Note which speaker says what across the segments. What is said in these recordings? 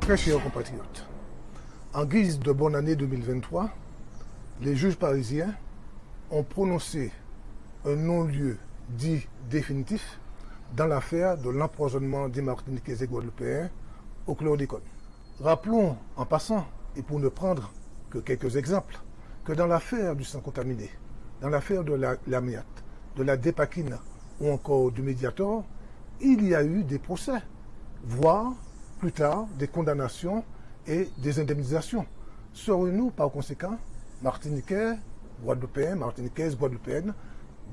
Speaker 1: Très chers compatriotes, en guise de bonne année 2023, les juges parisiens ont prononcé un non-lieu dit définitif dans l'affaire de l'empoisonnement des Martiniquais et Guadeloupéens au chlordécone. Rappelons en passant, et pour ne prendre que quelques exemples, que dans l'affaire du sang contaminé, dans l'affaire de la- l'amiate, de la dépakine ou encore du médiator, il y a eu des procès, voire plus tard des condamnations et des indemnisations. Serons-nous par conséquent, Martiniquais, Guadeloupéens, Martiniquaises, Guadeloupéennes,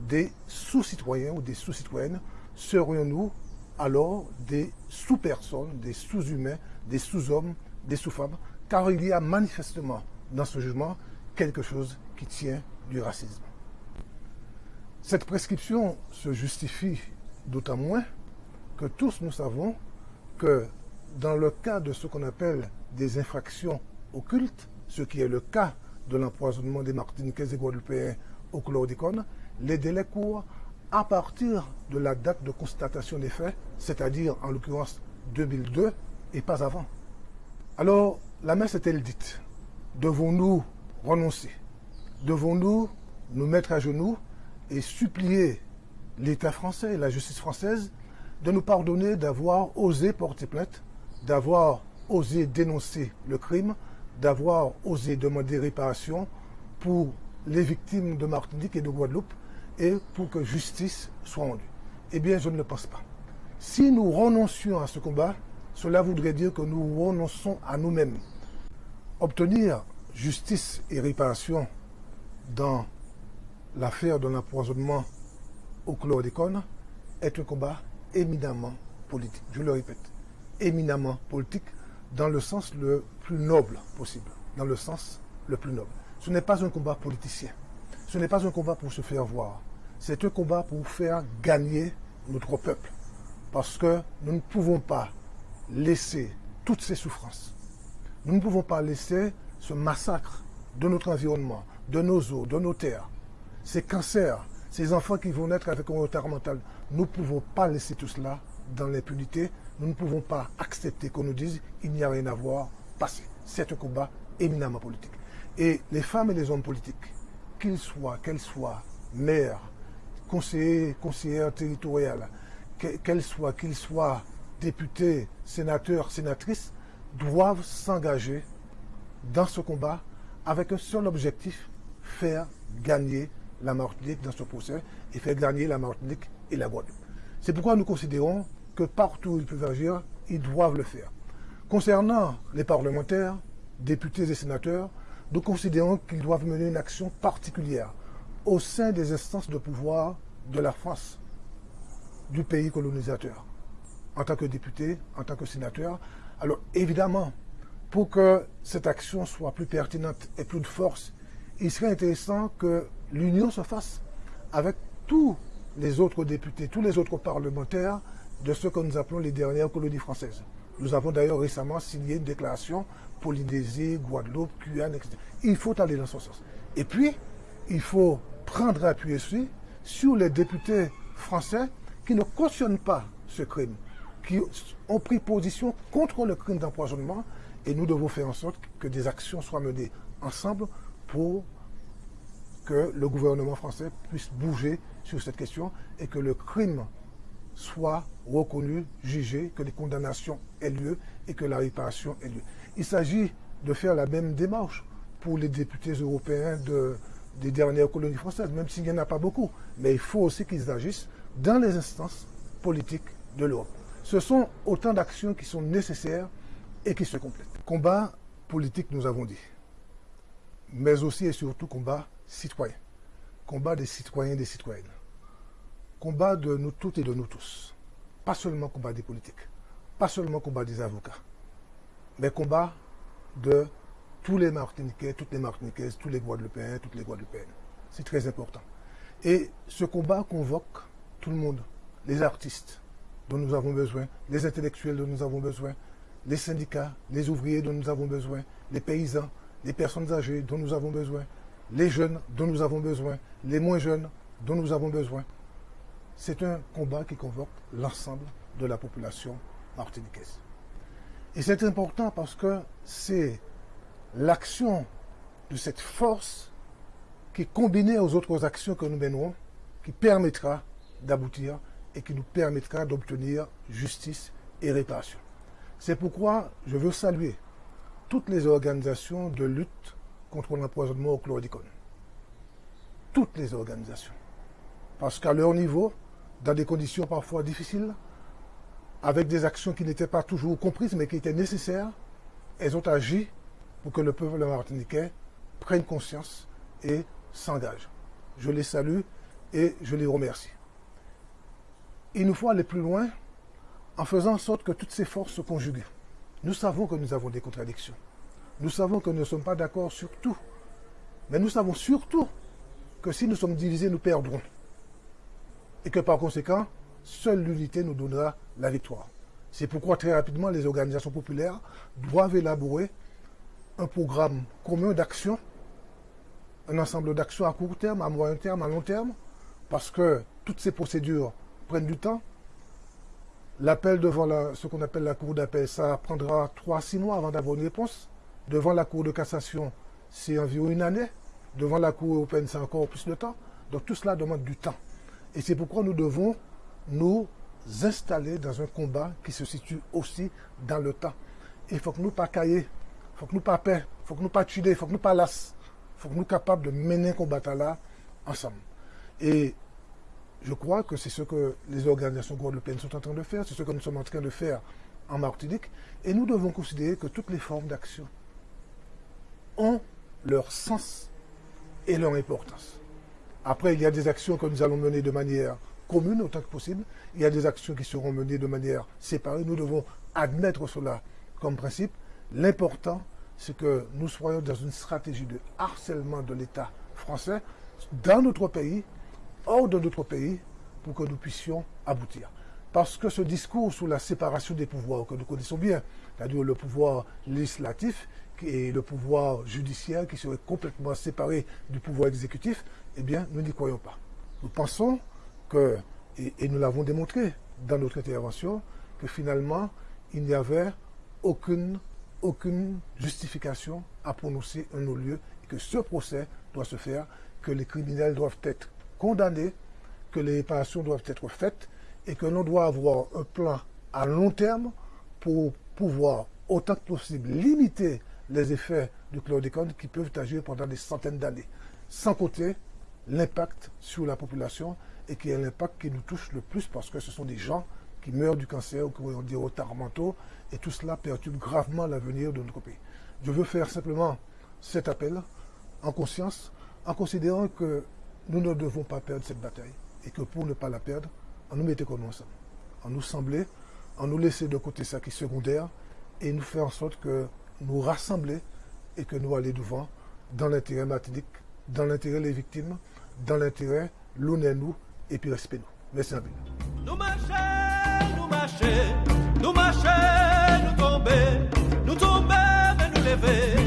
Speaker 1: des sous-citoyens ou des sous-citoyennes Serions-nous alors des sous-personnes, des sous-humains, des sous-hommes, des sous-femmes? Car il y a manifestement dans ce jugement quelque chose qui tient du racisme. Cette prescription se justifie d'autant moins que tous nous savons que dans le cas de ce qu'on appelle des infractions occultes, ce qui est le cas de l'empoisonnement des Martiniquais et Guadeloupéens au chlordécone, les délais courent à partir de la date de constatation des faits, c'est-à-dire en l'occurrence 2002 et pas avant. Alors, la messe est-elle dite? Devons-nous renoncer? Devons-nous nous mettre à genoux et supplier l'État français la justice française de nous pardonner d'avoir osé porter plainte, d'avoir osé dénoncer le crime, d'avoir osé demander réparation pour les victimes de Martinique et de Guadeloupe? Et pour que justice soit rendue Eh bien, je ne le pense pas. Si nous renoncions à ce combat, cela voudrait dire que nous renonçons à nous-mêmes. Obtenir justice et réparation dans l'affaire de l'empoisonnement au chlordécone est un combat éminemment politique. Je le répète, éminemment politique dans le sens le plus noble possible. Dans le sens le plus noble. Ce n'est pas un combat politicien. Ce n'est pas un combat pour se faire voir. C'est un combat pour faire gagner notre peuple. Parce que nous ne pouvons pas laisser toutes ces souffrances. Nous ne pouvons pas laisser ce massacre de notre environnement, de nos eaux, de nos terres, ces cancers, ces enfants qui vont naître avec un retard mental. Nous ne pouvons pas laisser tout cela dans l'impunité. Nous ne pouvons pas accepter qu'on nous dise il n'y a rien à voir, passé. C'est un combat éminemment politique. Et les femmes et les hommes politiques, qu'ils soient, qu'elles soient maires, conseillers, conseillères territoriales, que- qu'elles soient, qu'ils soient députés, sénateurs, sénatrices, doivent s'engager dans ce combat avec un seul objectif, faire gagner la Martinique dans ce procès et faire gagner la Martinique et la Guadeloupe. C'est pourquoi nous considérons que partout où ils peuvent agir, ils doivent le faire. Concernant les parlementaires, députés et sénateurs, nous considérons qu'ils doivent mener une action particulière au sein des instances de pouvoir de la France, du pays colonisateur, en tant que député, en tant que sénateur. Alors évidemment, pour que cette action soit plus pertinente et plus de force, il serait intéressant que l'union se fasse avec tous les autres députés, tous les autres parlementaires de ce que nous appelons les dernières colonies françaises. Nous avons d'ailleurs récemment signé une déclaration Polynésie, Guadeloupe, Guyane, etc. Il faut aller dans ce sens. Et puis, il faut prendre appui aussi sur les députés français qui ne cautionnent pas ce crime, qui ont pris position contre le crime d'empoisonnement et nous devons faire en sorte que des actions soient menées ensemble pour que le gouvernement français puisse bouger sur cette question et que le crime soit reconnu, jugé, que les condamnations aient lieu et que la réparation ait lieu. Il s'agit de faire la même démarche pour les députés européens de, des dernières colonies françaises, même s'il n'y en a pas beaucoup. Mais il faut aussi qu'ils agissent dans les instances politiques de l'Europe. Ce sont autant d'actions qui sont nécessaires et qui se complètent. Combat politique, nous avons dit, mais aussi et surtout combat citoyen. Combat des citoyens et des citoyennes. Combat de nous toutes et de nous tous. Pas seulement combat des politiques, pas seulement combat des avocats, mais combat de tous les Martiniquais, toutes les Martiniquaises, tous les Guadeloupéens, toutes les Guadeloupéennes. C'est très important. Et ce combat convoque tout le monde, les artistes dont nous avons besoin, les intellectuels dont nous avons besoin, les syndicats, les ouvriers dont nous avons besoin, les paysans, les personnes âgées dont nous avons besoin, les jeunes dont nous avons besoin, les moins jeunes dont nous avons besoin. C'est un combat qui convoque l'ensemble de la population martiniquaise. Et c'est important parce que c'est l'action de cette force qui, combinée aux autres actions que nous mènerons, qui permettra d'aboutir et qui nous permettra d'obtenir justice et réparation. C'est pourquoi je veux saluer toutes les organisations de lutte contre l'empoisonnement au chlordicone. Toutes les organisations. Parce qu'à leur niveau, dans des conditions parfois difficiles, avec des actions qui n'étaient pas toujours comprises, mais qui étaient nécessaires, elles ont agi pour que le peuple martiniquais prenne conscience et s'engage. Je les salue et je les remercie. Il nous faut aller plus loin en faisant en sorte que toutes ces forces se conjuguent. Nous savons que nous avons des contradictions. Nous savons que nous ne sommes pas d'accord sur tout. Mais nous savons surtout que si nous sommes divisés, nous perdrons. Et que par conséquent, seule l'unité nous donnera la victoire. C'est pourquoi très rapidement, les organisations populaires doivent élaborer un programme commun d'action, un ensemble d'actions à court terme, à moyen terme, à long terme, parce que toutes ces procédures prennent du temps. L'appel devant ce qu'on appelle la cour d'appel, ça prendra 3-6 mois avant d'avoir une réponse. Devant la cour de cassation, c'est environ une année. Devant la cour européenne, c'est encore plus de temps. Donc tout cela demande du temps. Et c'est pourquoi nous devons nous installer dans un combat qui se situe aussi dans le temps. Il faut que nous pas cailler, il faut que nous pas peur, il faut que nous pas tuer, il faut que nous pas las, il faut que nous capables de mener un combat là ensemble. Et je crois que c'est ce que les organisations guadeloupéennes sont en train de faire, c'est ce que nous sommes en train de faire en Martinique. Et nous devons considérer que toutes les formes d'action ont leur sens et leur importance. Après, il y a des actions que nous allons mener de manière commune autant que possible. Il y a des actions qui seront menées de manière séparée. Nous devons admettre cela comme principe. L'important, c'est que nous soyons dans une stratégie de harcèlement de l'État français dans notre pays, hors de notre pays, pour que nous puissions aboutir. Parce que ce discours sur la séparation des pouvoirs que nous connaissons bien, c'est-à-dire le pouvoir législatif et le pouvoir judiciaire qui serait complètement séparé du pouvoir exécutif, eh bien, nous n'y croyons pas. Nous pensons et, nous l'avons démontré dans notre intervention, que finalement, il n'y avait aucune, aucune justification à prononcer un non-lieu et que ce procès doit se faire, que les criminels doivent être condamnés, que les réparations doivent être faites et que l'on doit avoir un plan à long terme pour pouvoir autant que possible limiter les effets du chlordécone qui peuvent agir pendant des centaines d'années, sans compter l'impact sur la population et qui est l'impact qui nous touche le plus parce que ce sont des gens qui meurent du cancer ou qui ont des retards mentaux et tout cela perturbe gravement l'avenir de notre pays. Je veux faire simplement cet appel en conscience, en considérant que nous ne devons pas perdre cette bataille et que pour ne pas la perdre, on nous mettait comme ensemble, en nous sembler, en nous laisser de côté ça qui est secondaire et nous faire en sorte que nous rassembler et que nous aller devant dans l'intérêt matinique, dans l'intérêt des victimes, dans l'intérêt l'on et nous epi respe nou. Mersi anpil. Nou mache,
Speaker 2: nou mache, nou mache, nou tombe, nou tombe, men nou leve.